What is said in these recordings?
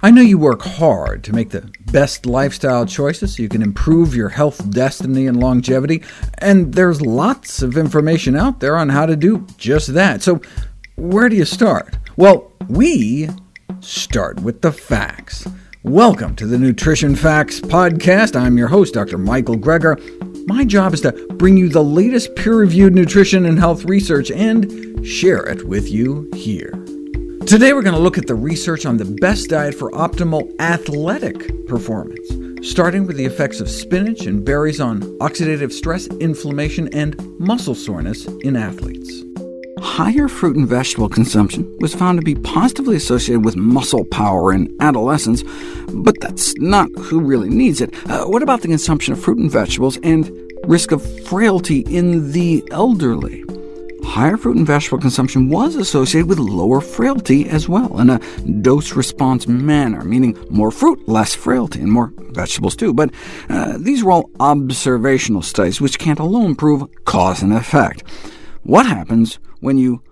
I know you work hard to make the best lifestyle choices so you can improve your health destiny and longevity, and there's lots of information out there on how to do just that. So where do you start? Well, we start with the facts. Welcome to the Nutrition Facts Podcast. I'm your host, Dr. Michael Greger. My job is to bring you the latest peer-reviewed nutrition and health research and share it with you here. Today we're going to look at the research on the best diet for optimal athletic performance, starting with the effects of spinach and berries on oxidative stress, inflammation, and muscle soreness in athletes. Higher fruit and vegetable consumption was found to be positively associated with muscle power in adolescents, but that's not who really needs it. Uh, what about the consumption of fruit and vegetables and risk of frailty in the elderly? Higher fruit and vegetable consumption was associated with lower frailty as well, in a dose-response manner, meaning more fruit, less frailty, and more vegetables too. But uh, these were all observational studies, which can't alone prove cause and effect. What happens when you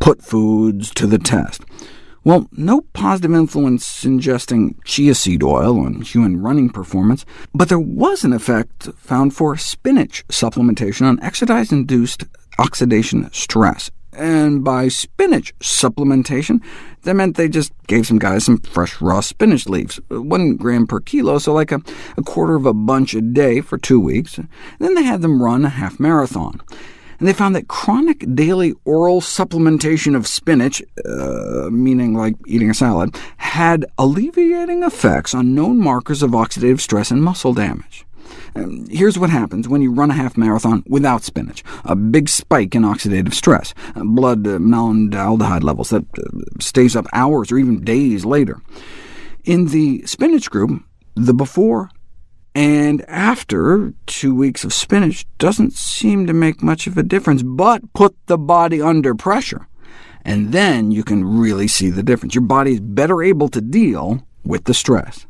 put foods to the test? Well, no positive influence ingesting chia seed oil on human running performance, but there was an effect found for spinach supplementation on exercise-induced oxidation stress. And by spinach supplementation, that meant they just gave some guys some fresh raw spinach leaves, one gram per kilo, so like a, a quarter of a bunch a day for two weeks. then they had them run a half marathon. And they found that chronic daily oral supplementation of spinach, uh, meaning like eating a salad, had alleviating effects on known markers of oxidative stress and muscle damage. Um, here's what happens when you run a half marathon without spinach. A big spike in oxidative stress, uh, blood uh, levels that uh, stays up hours or even days later. In the spinach group, the before and after two weeks of spinach doesn't seem to make much of a difference, but put the body under pressure, and then you can really see the difference. Your body is better able to deal with the stress.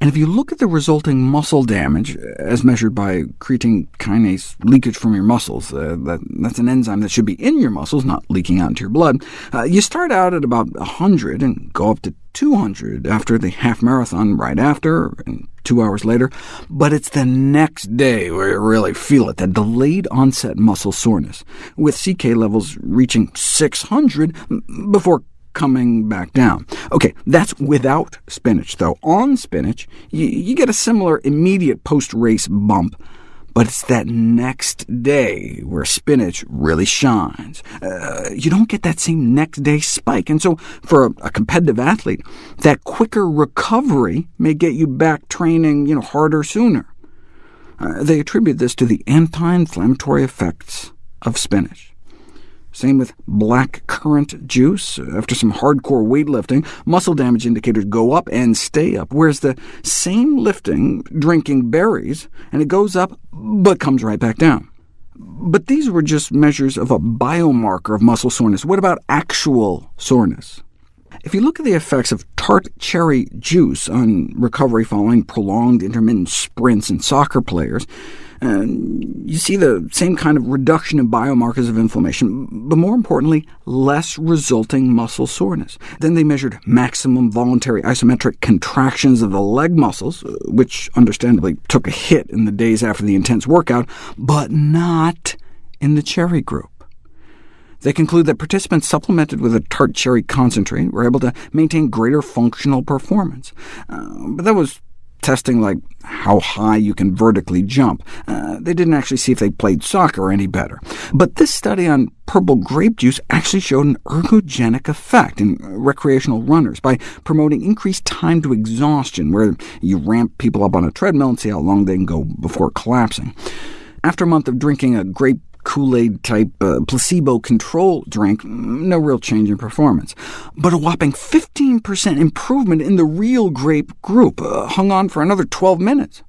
And if you look at the resulting muscle damage, as measured by creatine kinase leakage from your muscles, uh, that, that's an enzyme that should be in your muscles, not leaking out into your blood, uh, you start out at about 100 and go up to 200 after the half marathon right after, and two hours later, but it's the next day where you really feel it, that delayed onset muscle soreness, with CK levels reaching 600 before coming back down. OK, that's without spinach, though. On spinach, you, you get a similar immediate post-race bump, but it's that next day where spinach really shines. Uh, you don't get that same next-day spike, and so for a, a, competitive athlete, that quicker recovery may get you back training you know, harder sooner. Uh, they attribute this to the anti-inflammatory effects of spinach. Same with black currant juice. After some hardcore weightlifting, muscle damage indicators go up and stay up, whereas the same lifting, drinking berries, and it goes up, but comes right back down. But these were just measures of a biomarker of muscle soreness. What about actual soreness? If you look at the effects of tart cherry juice on recovery following prolonged intermittent sprints in soccer players, and you see the same kind of reduction in biomarkers of inflammation, but more importantly, less resulting muscle soreness. Then they measured maximum voluntary isometric contractions of the leg muscles, uh, which understandably took a hit in the days after the intense workout, but not in the cherry group. They conclude that participants supplemented with a tart cherry concentrate were able to maintain greater functional performance. Uh, but that was testing like how high you can vertically jump. Uh, they didn't actually see if they played soccer any better. But this study on purple grape juice actually showed an ergogenic effect in recreational runners by promoting increased time to exhaustion, where you ramp people up on a treadmill and see how long they can go before collapsing. After a month of drinking a grape Kool-Aid type uh, placebo control drink, no real change in performance. But a whopping 15% improvement in the real grape group, uh, hung on for another 12 minutes.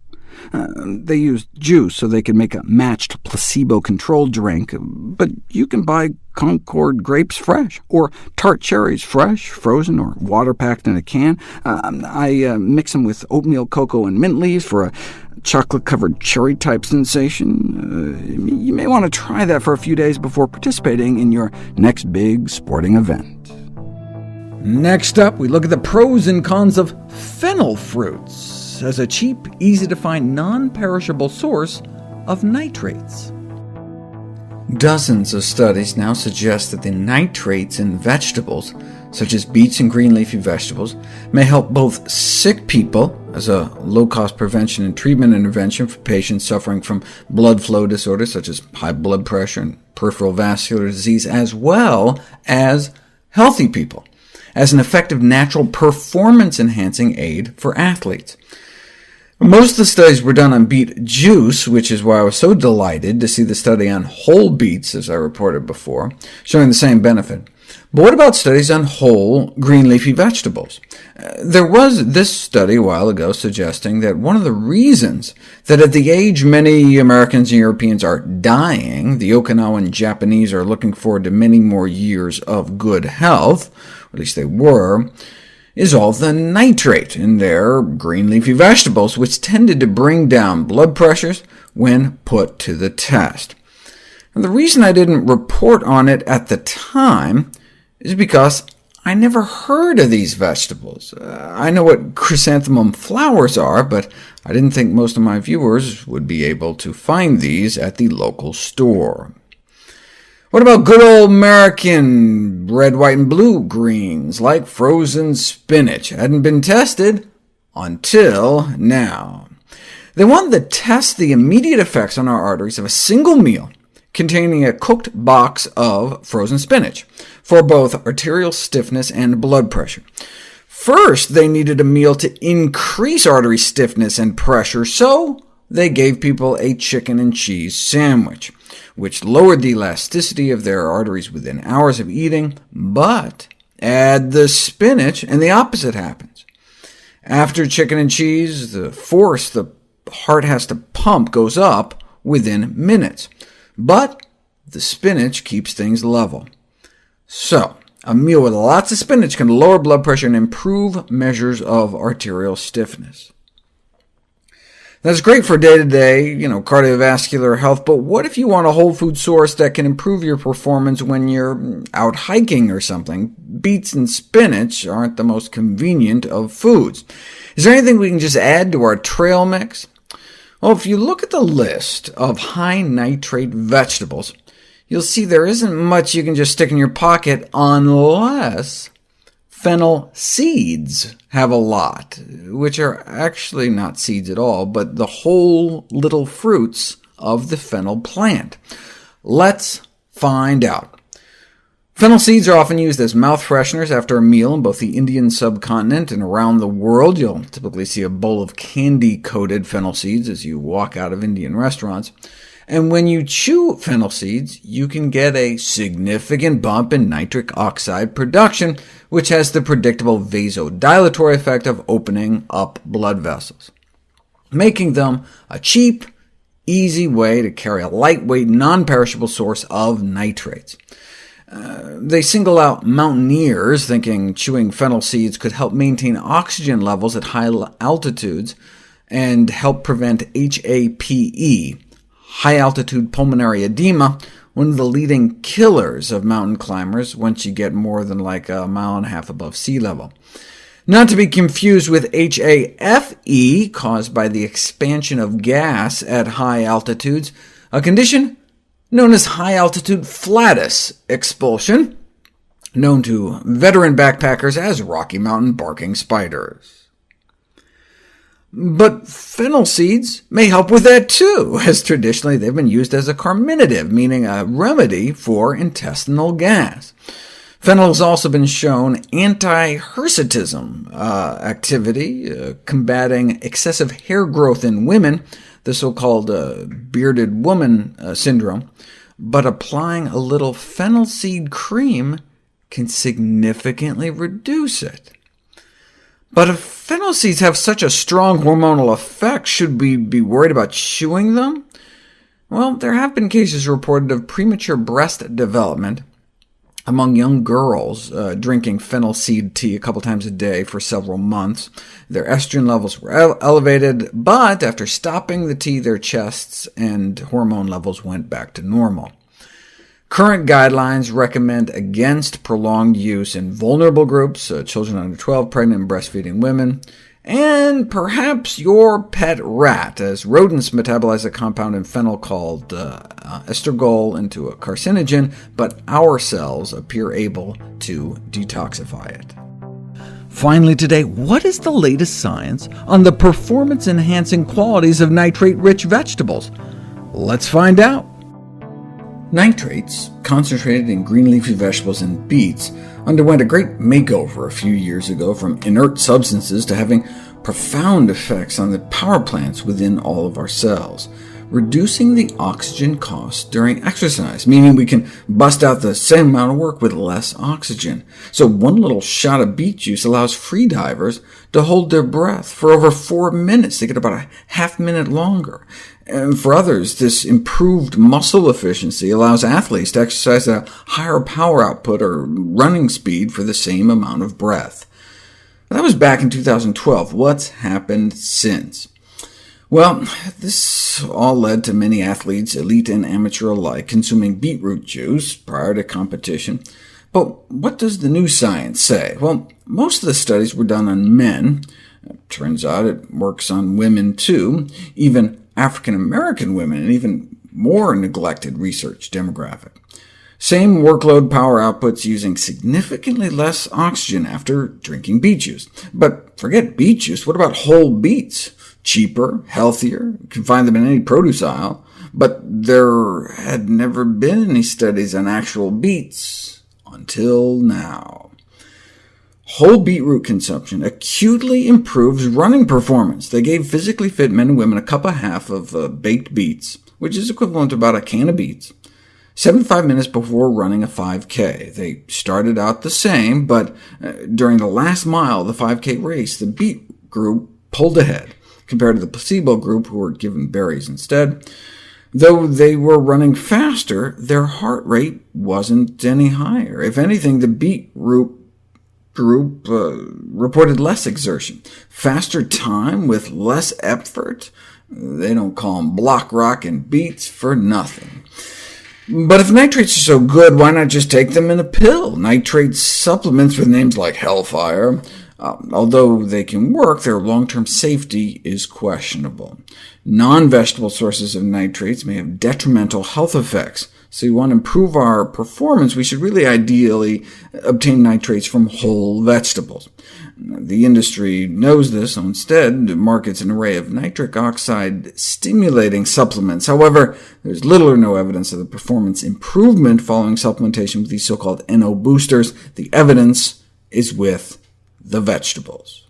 Uh, they used juice so they could make a matched placebo-controlled drink, but you can buy Concord grapes fresh, or tart cherries fresh, frozen, or water-packed in a can. Um, I uh, mix them with oatmeal, cocoa, and mint leaves for a chocolate-covered cherry-type sensation. Uh, you may want to try that for a few days before participating in your next big sporting event. Next up, we look at the pros and cons of fennel fruits as a cheap, easy-to-find, non-perishable source of nitrates. Dozens of studies now suggest that the nitrates in vegetables, such as beets and green leafy vegetables, may help both sick people as a low-cost prevention and treatment intervention for patients suffering from blood flow disorders such as high blood pressure and peripheral vascular disease, as well as healthy people as an effective natural performance-enhancing aid for athletes. Most of the studies were done on beet juice, which is why I was so delighted to see the study on whole beets, as I reported before, showing the same benefit. But what about studies on whole green leafy vegetables? Uh, there was this study a while ago suggesting that one of the reasons that at the age many Americans and Europeans are dying, the Okinawan Japanese are looking forward to many more years of good health, at least they were, is all the nitrate in their green leafy vegetables, which tended to bring down blood pressures when put to the test. And the reason I didn't report on it at the time is because I never heard of these vegetables. Uh, I know what chrysanthemum flowers are, but I didn't think most of my viewers would be able to find these at the local store. What about good old American red, white, and blue greens, like frozen spinach? Hadn't been tested until now. They wanted to test the immediate effects on our arteries of a single meal containing a cooked box of frozen spinach for both arterial stiffness and blood pressure. First, they needed a meal to increase artery stiffness and pressure, so they gave people a chicken and cheese sandwich which lowered the elasticity of their arteries within hours of eating, but add the spinach, and the opposite happens. After chicken and cheese, the force the heart has to pump goes up within minutes, but the spinach keeps things level. So, a meal with lots of spinach can lower blood pressure and improve measures of arterial stiffness. That's great for day-to-day -day, you know, cardiovascular health, but what if you want a whole food source that can improve your performance when you're out hiking or something? Beets and spinach aren't the most convenient of foods. Is there anything we can just add to our trail mix? Well, if you look at the list of high-nitrate vegetables, you'll see there isn't much you can just stick in your pocket unless Fennel seeds have a lot, which are actually not seeds at all, but the whole little fruits of the fennel plant. Let's find out. Fennel seeds are often used as mouth fresheners after a meal in both the Indian subcontinent and around the world. You'll typically see a bowl of candy-coated fennel seeds as you walk out of Indian restaurants. And when you chew fennel seeds, you can get a significant bump in nitric oxide production, which has the predictable vasodilatory effect of opening up blood vessels, making them a cheap, easy way to carry a lightweight, non-perishable source of nitrates. Uh, they single out mountaineers, thinking chewing fennel seeds could help maintain oxygen levels at high altitudes and help prevent HAPE, high-altitude pulmonary edema, one of the leading killers of mountain climbers once you get more than like a mile and a half above sea level. Not to be confused with HAFE, caused by the expansion of gas at high altitudes, a condition known as high-altitude flatus expulsion, known to veteran backpackers as Rocky Mountain barking spiders. But fennel seeds may help with that too, as traditionally they've been used as a carminative, meaning a remedy for intestinal gas. Fennel has also been shown anti-hirsutism uh, activity, uh, combating excessive hair growth in women, the so-called uh, bearded woman uh, syndrome, but applying a little fennel seed cream can significantly reduce it. But if fennel seeds have such a strong hormonal effect, should we be worried about chewing them? Well, there have been cases reported of premature breast development among young girls uh, drinking fennel seed tea a couple times a day for several months. Their estrogen levels were ele elevated, but after stopping the tea, their chests and hormone levels went back to normal. Current guidelines recommend against prolonged use in vulnerable groups, uh, children under 12, pregnant and breastfeeding women, and perhaps your pet rat, as rodents metabolize a compound in fennel called uh, uh, estragole into a carcinogen, but our cells appear able to detoxify it. Finally today, what is the latest science on the performance-enhancing qualities of nitrate-rich vegetables? Let's find out. Nitrates, concentrated in green leafy vegetables and beets, underwent a great makeover a few years ago from inert substances to having profound effects on the power plants within all of our cells, reducing the oxygen cost during exercise, meaning we can bust out the same amount of work with less oxygen. So one little shot of beet juice allows free divers to hold their breath for over four minutes. They get about a half minute longer. And for others, this improved muscle efficiency allows athletes to exercise a higher power output or running speed for the same amount of breath. That was back in 2012. What's happened since? Well, this all led to many athletes, elite and amateur alike, consuming beetroot juice prior to competition. But what does the new science say? Well, most of the studies were done on men. It turns out it works on women too. Even African-American women, an even more neglected research demographic. Same workload power outputs using significantly less oxygen after drinking beet juice. But forget beet juice, what about whole beets? Cheaper, healthier, you can find them in any produce aisle, but there had never been any studies on actual beets until now. Whole beetroot consumption acutely improves running performance. They gave physically fit men and women a cup and a half of uh, baked beets, which is equivalent to about a can of beets, 75 minutes before running a 5K. They started out the same, but uh, during the last mile of the 5K race, the beet group pulled ahead, compared to the placebo group, who were given berries instead. Though they were running faster, their heart rate wasn't any higher. If anything, the beet group uh, reported less exertion, faster time with less effort. They don't call them Block Rockin' Beats for nothing. But if nitrates are so good, why not just take them in a pill? Nitrate supplements with names like Hellfire, uh, although they can work, their long-term safety is questionable. Non-vegetable sources of nitrates may have detrimental health effects, so we want to improve our performance, we should really ideally obtain nitrates from whole vegetables. The industry knows this, so instead markets an array of nitric oxide stimulating supplements. However, there's little or no evidence of the performance improvement following supplementation with these so-called NO boosters. The evidence is with the vegetables.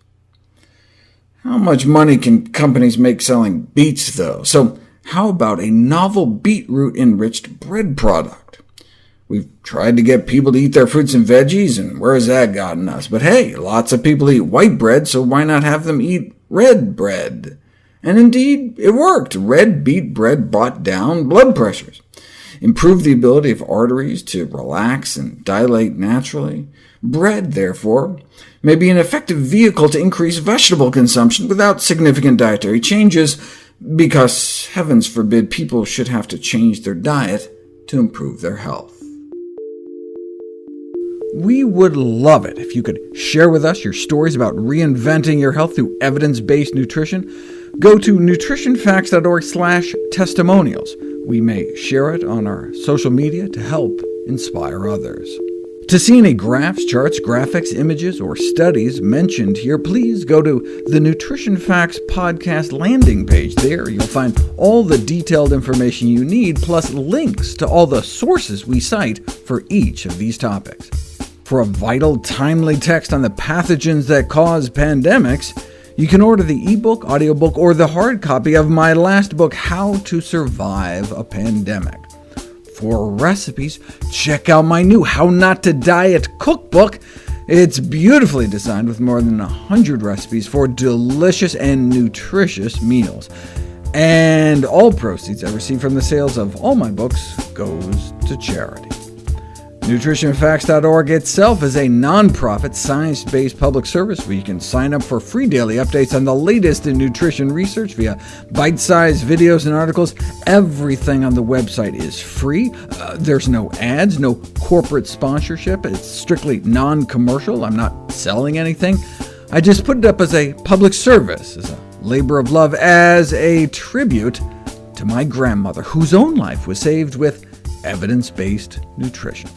How much money can companies make selling beets, though? So how about a novel beetroot-enriched bread product? We've tried to get people to eat their fruits and veggies, and where has that gotten us? But hey, lots of people eat white bread, so why not have them eat red bread? And indeed, it worked. Red beet bread brought down blood pressures, improved the ability of arteries to relax and dilate naturally. Bread, therefore, may be an effective vehicle to increase vegetable consumption without significant dietary changes, because, heavens forbid, people should have to change their diet to improve their health. We would love it if you could share with us your stories about reinventing your health through evidence-based nutrition. Go to nutritionfacts.org/testimonials. We may share it on our social media to help inspire others. To see any graphs, charts, graphics, images, or studies mentioned here, please go to the Nutrition Facts podcast landing page. There you'll find all the detailed information you need, plus links to all the sources we cite for each of these topics. For a vital, timely text on the pathogens that cause pandemics, you can order the ebook, audiobook, or the hard copy of my last book, How to Survive a Pandemic. For recipes, check out my new How Not to Diet cookbook. It's beautifully designed with more than 100 recipes for delicious and nutritious meals. And all proceeds I receive from the sales of all my books goes to charity. NutritionFacts.org itself is a nonprofit, science-based public service where you can sign up for free daily updates on the latest in nutrition research via bite-sized videos and articles. Everything on the website is free. Uh, there's no ads, no corporate sponsorship. It's strictly non-commercial. I'm not selling anything. I just put it up as a public service, as a labor of love, as a tribute to my grandmother, whose own life was saved with evidence-based nutrition.